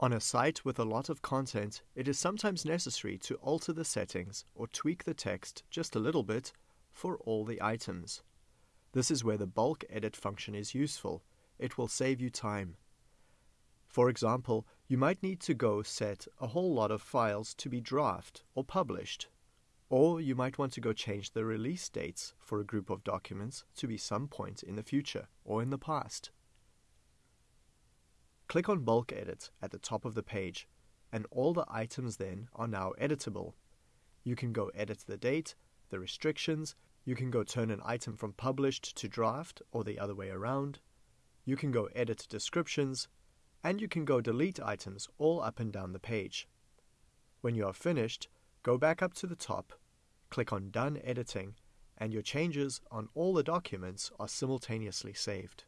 On a site with a lot of content, it is sometimes necessary to alter the settings or tweak the text just a little bit for all the items. This is where the bulk edit function is useful. It will save you time. For example, you might need to go set a whole lot of files to be draft or published. Or you might want to go change the release dates for a group of documents to be some point in the future or in the past. Click on Bulk Edit at the top of the page, and all the items then are now editable. You can go edit the date, the restrictions, you can go turn an item from published to draft or the other way around. You can go edit descriptions, and you can go delete items all up and down the page. When you are finished, go back up to the top, click on Done Editing, and your changes on all the documents are simultaneously saved.